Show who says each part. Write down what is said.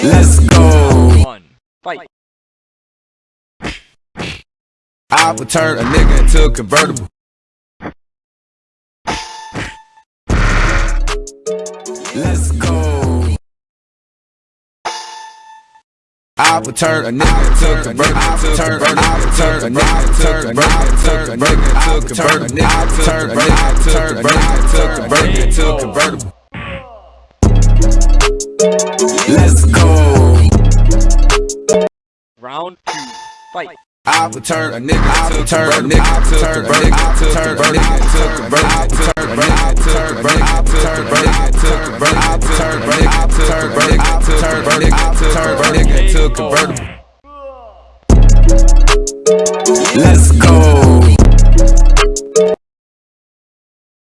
Speaker 1: Let's go.
Speaker 2: One. Fight.
Speaker 1: I would turn a nigga into a convertible. Let's go. I would turn a nigga into a convertible. I would turn, I would turn a nigga into a convertible. Turn a nigga into a convertible. I would turn a nigga into a convertible. Into a convertible. Let's go.
Speaker 2: Round two. Fight.
Speaker 1: I would turn a nigga, I would turn a nigga, I would turn a nigga, I would turn a nigga, I would turn a nigga, I would turn a nigga, I would turn a nigga, I would turn a nigga, I would turn a nigga, I would turn a nigga, I would turn a nigga, I would turn a nigga into a convertible. Let's go.